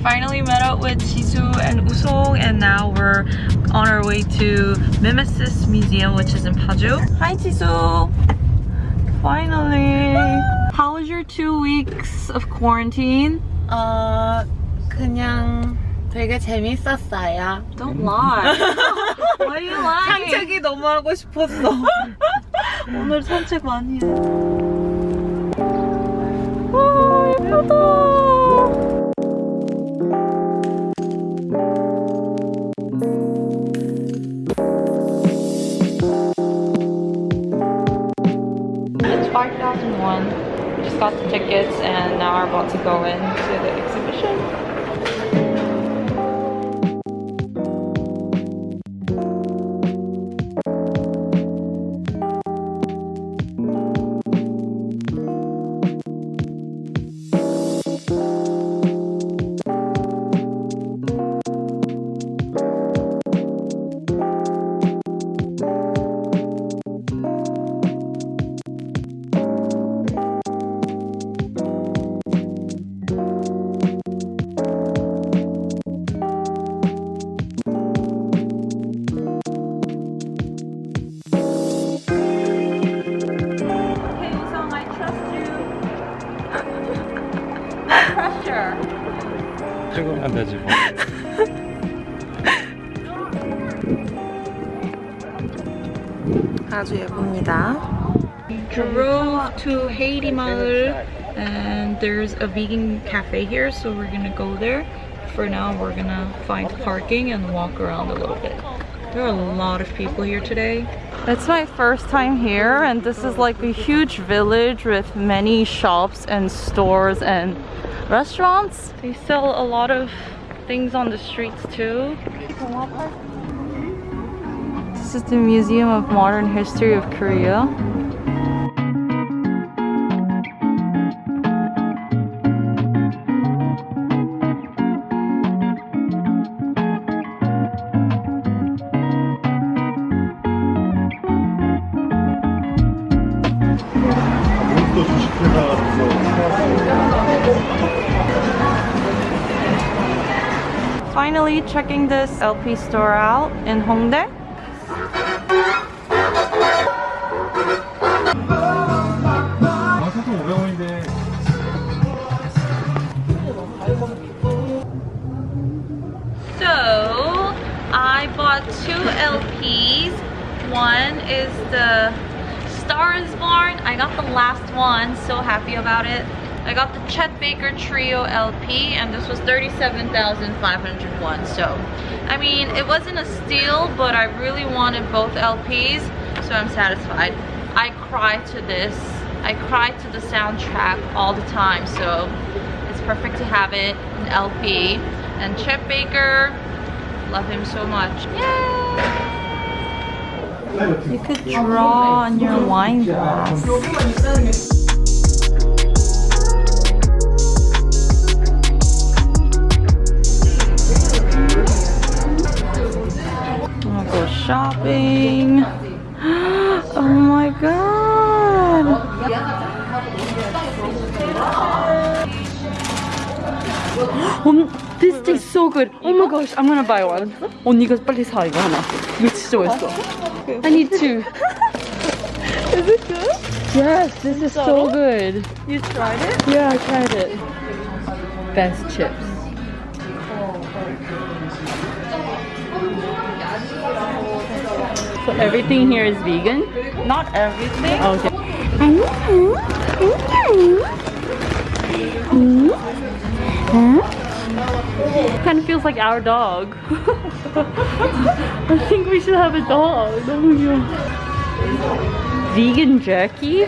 Alright, finally met up with Jisoo and Usong and now we're on our way to Mimesis Museum which is in Paju. Hi Jisoo! Finally! How was your two weeks of quarantine? 어 그냥 되게 재밌었어요. Don't lie. Why are you lying? 산책이 너무 하고 싶었어. 오늘 산책 많이 해. 와 예쁘다. Tickets and now we're about to go into the exhibition. 안 되지 뭐. 아주 예쁩니다. Drove to Heyri Maeul, and there's a vegan cafe here so we're gonna go there. For now we're gonna find parking and walk around a little bit. There are a lot of people here today. It's my first time here and this is like a huge village with many shops and stores and restaurants. They sell a lot of things on the streets too. This is the Museum of Modern History of Korea. finally checking this LP store out in Hongdae. So I bought two LPs. One is the Stars Born. I got the last one, so happy about it. I got the Chet Baker Trio LP and this was 37,501. So, I mean, it wasn't a steal, but I really wanted both LPs, so I'm satisfied. I cry to this. I cry to the soundtrack all the time, so it's perfect to have it in LP. And Chet Baker, love him so much. Yay! You could draw on your wine glass. shopping. Oh my god! Um, this tastes so good. Oh my gosh, I'm gonna buy one. 언니가 빨리 사 이거 하나. 이거 진짜 맛있어. I need two. Is it good? Yes, this is so good. You tried it? Yeah, I tried it. Best chips. So everything here is vegan? Not everything. Okay. Kind of feels like our dog. I think we should have a dog. Vegan jerky?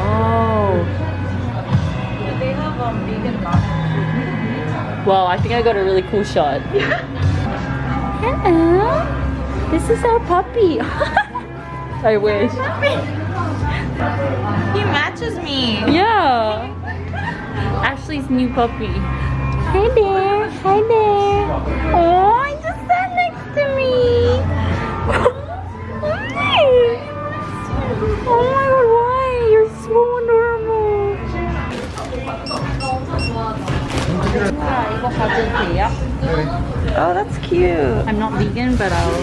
Oh. Wow, I think I got a really cool shot. Hello. This is our puppy. I wish. He matches me. Yeah. Ashley's new puppy. Hi there. Hi there. Oh, Oh, that's cute. I'm not vegan, but I'll.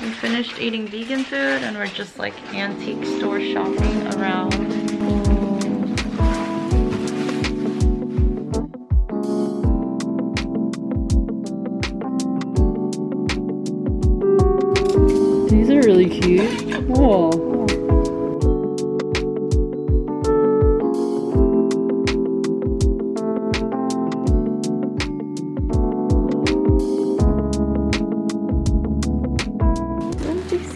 We finished eating vegan food and we're just like antique store shopping around.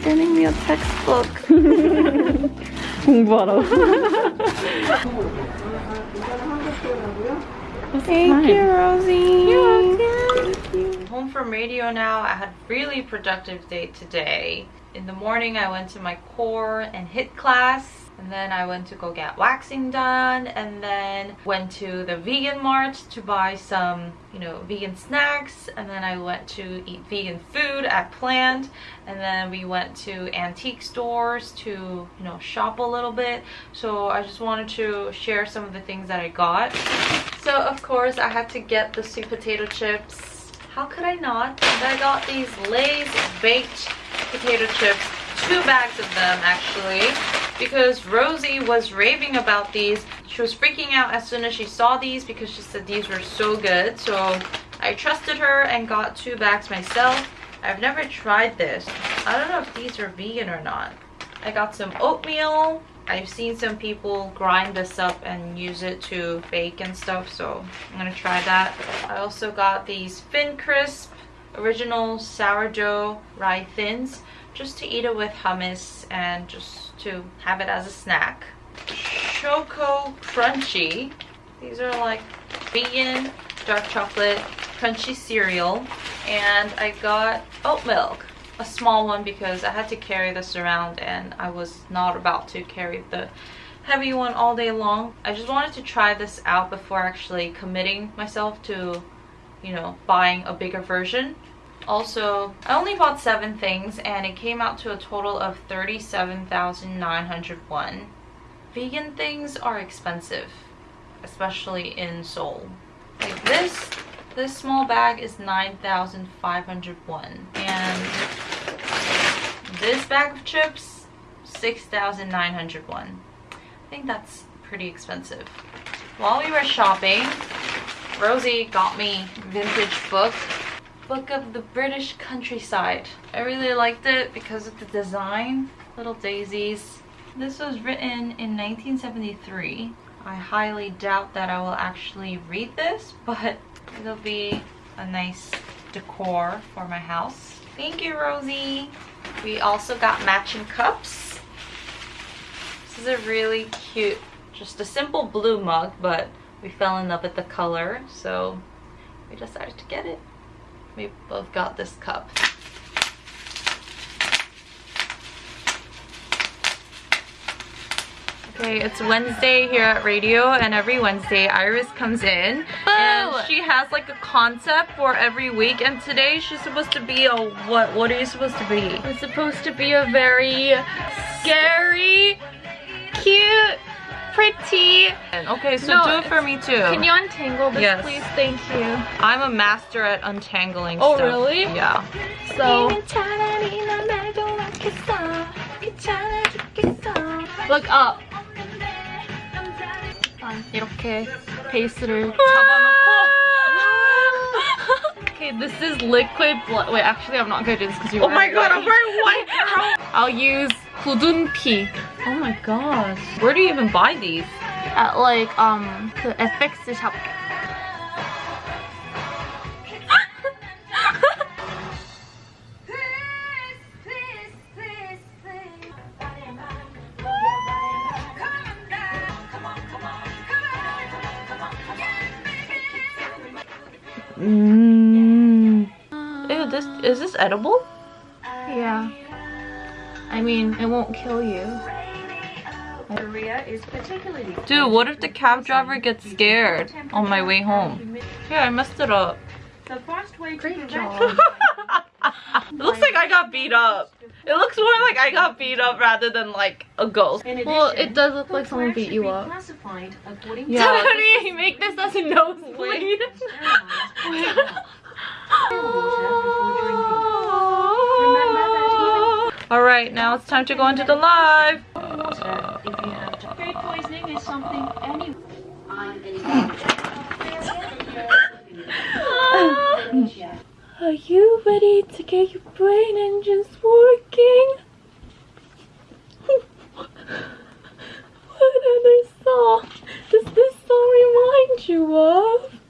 sending me a textbook. 공부하라고. Thank you, Rosie. You're welcome. Home from radio now. I had really productive day today. In the morning, I went to my core and HIIT class and then I went to go get waxing done and then went to the vegan mart to buy some, you know, vegan snacks. And then I went to eat vegan food at Plant. And then we went to antique stores to, you know, shop a little bit. So I just wanted to share some of the things that I got. So of course I had to get the sweet potato chips. How could I not? And I got these Lay's baked potato chips, two bags of them actually, because Rosie was raving about these. She was freaking out as soon as she saw these because she said these were so good. So I trusted her and got two bags myself. I've never tried this. I don't know if these are vegan or not. I got some oatmeal. I've seen some people grind this up and use it to bake and stuff, so I'm gonna try that. I also got these Finn Crisp original sourdough rye thins just to eat it with hummus and just to have it as a snack. Choco Crunchy. These are like vegan dark chocolate crunchy cereal. And I got oat milk a small one because I had to carry this around and I was not about to carry the heavy one all day long. I just wanted to try this out before actually committing myself to, you know, buying a bigger version. Also, I only bought seven things and it came out to a total of 37,901. Vegan things are expensive, especially in Seoul. Like this, this small bag is 9,501 and this bag of chips 6,901 I think that's pretty expensive while we were shopping Rosie got me vintage book book of the British countryside. I really liked it because of the design little daisies. This was written in 1973 I highly doubt that I will actually read this but it'll be a nice decor for my house. Thank you Rosie. We also got matching cups. This is a really cute, just a simple blue mug, but we fell in love with the color, so we decided to get it. We both got this cup. Okay, it's Wednesday here at radio and every Wednesday Iris comes in and she has like a concept for every week and today she's supposed to be a what what are you supposed to be? It's supposed to be a very scary, pretty. Okay, so No, do it for me too. Can you untangle this, Yes. please? Thank you. I'm a master at untangling Oh, stuff. really? Yeah. So, look up. 일단 이렇게 베이스를 잡아놓고. okay, this is liquid blood. Wait, actually, I'm not gonna do this because you. Oh my god, I'm wearing white girl. I'll use 굳은 피 Oh my gosh. Where do you even buy these? at like um 그 FX shop. Mm. Ew, this is this edible? Yeah. I mean, it won't kill you. Korea is particularly Dude, what if the cab driver gets scared on my way home? Yeah, I messed it up. the fast way to Great job. It looks like I got beat up. It looks more like I got beat up rather than like a ghost. In Well, it does look like someone beat you up. classified according Yeah. to How do you make this as a nosebleed? All right, now it's time to go into the live. Water, if you have food poisoning is something any Are you ready to get your brain engines working? what other song does this song remind you of?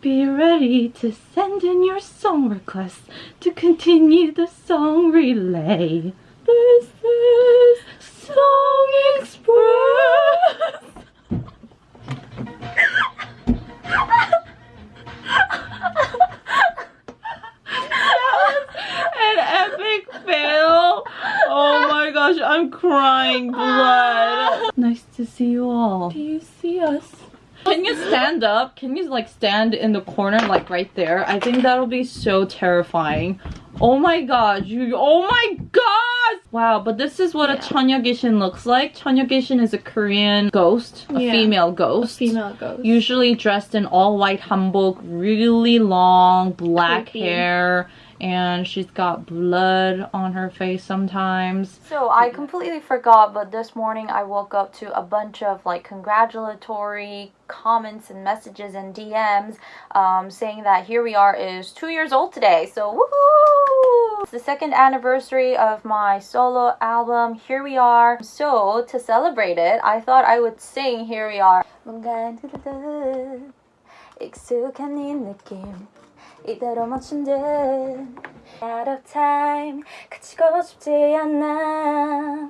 Be ready to send in your song requests to continue the song relay. This is Song Express. an epic fail. Oh my gosh, I'm crying blood. Nice to see you all. Do you see us? Can you stand up? Can you like stand in the corner like right there? I think that'll be so terrifying. Oh my god, you oh my god! Wow, but this is what a Cheonyeo Gwishin looks like. Cheonyeo Gwishin is a Korean ghost, a Yeah. female ghost. Female ghost. Usually dressed in all white hanbok, really long black Creepy. hair, and she's got blood on her face sometimes. So I completely forgot, but this morning I woke up to a bunch of like congratulatory comments and messages and DMs um, saying that Here We Are is two years old today. So woohoo! It's the second anniversary of my solo album Here We Are. So to celebrate it, I thought I would sing Here We Are. 뭔가 들듯 익숙한 이 느낌 이대로 멈춘 듯 Out of time 그치고 싶지 않아